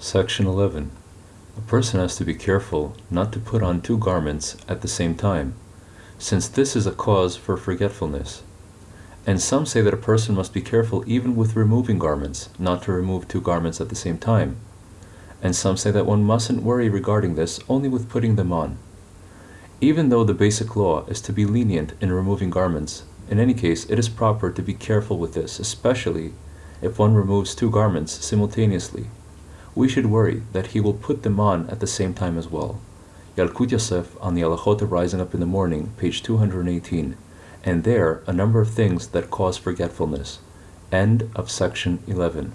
Section 11. A person has to be careful not to put on two garments at the same time, since this is a cause for forgetfulness. And some say that a person must be careful even with removing garments, not to remove two garments at the same time. And some say that one mustn't worry regarding this only with putting them on. Even though the basic law is to be lenient in removing garments, in any case it is proper to be careful with this, especially if one removes two garments simultaneously. We should worry that he will put them on at the same time as well. Yalkut Yosef on the Halachot Rising Up in the Morning, page 218, and there a number of things that cause forgetfulness. End of section 11.